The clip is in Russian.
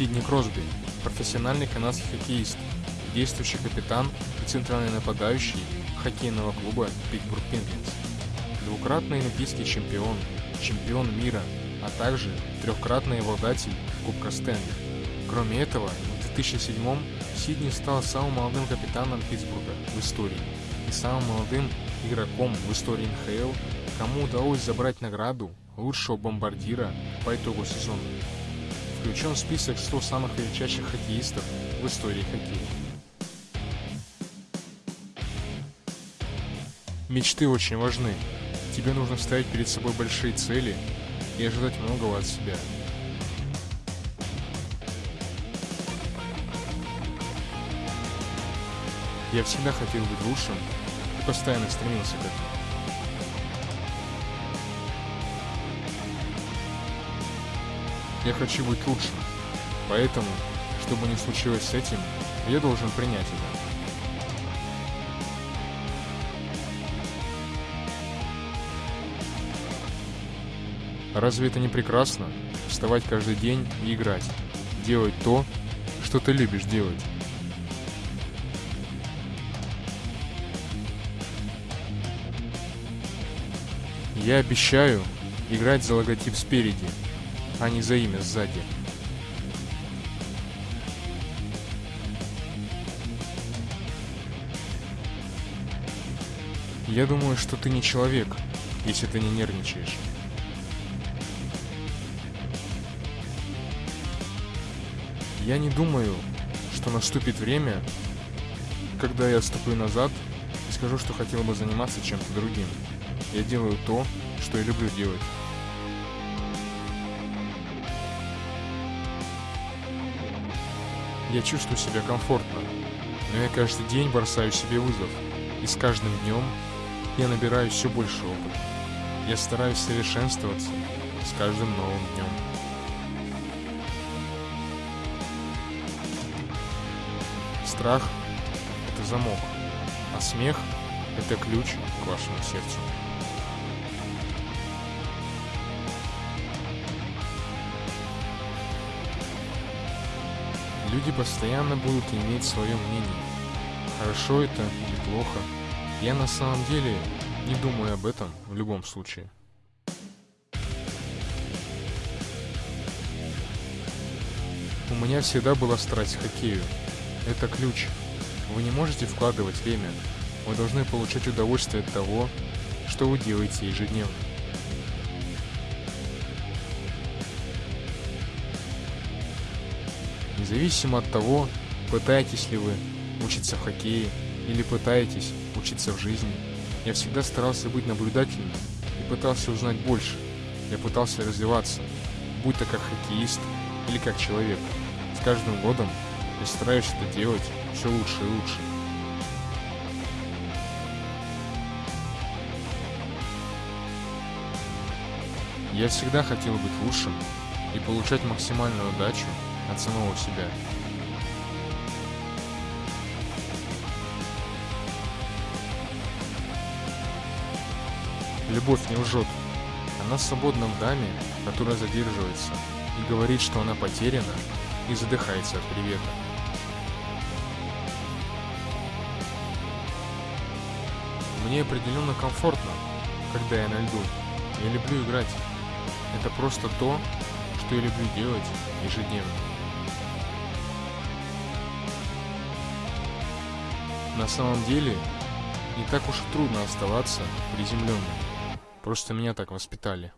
Сидни Кросби, профессиональный канадский хоккеист, действующий капитан и центральный нападающий хоккейного клуба Питтсбург Пингвинс. Двукратный олимпийский чемпион, чемпион мира, а также трехкратный обладатель Кубка Стэнли. Кроме этого, в 2007 Сидни стал самым молодым капитаном Питтсбурга в истории и самым молодым игроком в истории НХЛ, кому удалось забрать награду лучшего бомбардира по итогу сезона. Включен в список 100 самых величайших хоккеистов в истории хоккея. Мечты очень важны. Тебе нужно ставить перед собой большие цели и ожидать многого от себя. Я всегда хотел быть лучшим и постоянно стремился к этому. Я хочу быть лучшим. Поэтому, что бы ни случилось с этим, я должен принять это. Разве это не прекрасно? Вставать каждый день и играть. Делать то, что ты любишь делать. Я обещаю играть за логотип спереди, а не за имя сзади. Я думаю, что ты не человек, если ты не нервничаешь. Я не думаю, что наступит время, когда я ступлю назад и скажу, что хотел бы заниматься чем-то другим. Я делаю то, что я люблю делать. Я чувствую себя комфортно, но я каждый день бросаю себе вызов, и с каждым днем я набираю все больше опыта. Я стараюсь совершенствоваться с каждым новым днем. Страх – это замок, а смех – это ключ к вашему сердцу. Люди постоянно будут иметь свое мнение. Хорошо это или плохо. Я на самом деле не думаю об этом в любом случае. У меня всегда была страсть к хоккею. Это ключ. Вы не можете вкладывать время. Вы должны получать удовольствие от того, что вы делаете ежедневно. Независимо от того, пытаетесь ли вы учиться в хоккее или пытаетесь учиться в жизни, я всегда старался быть наблюдательным и пытался узнать больше. Я пытался развиваться, будь то как хоккеист или как человек. С каждым годом я стараюсь это делать все лучше и лучше. Я всегда хотел быть лучшим и получать максимальную удачу от самого себя. Любовь не лжет. Она свободна в даме, которая задерживается и говорит, что она потеряна и задыхается от привета. Мне определенно комфортно, когда я на льду. Я люблю играть. Это просто то, что я люблю делать ежедневно. На самом деле, не так уж и трудно оставаться приземленным. Просто меня так воспитали.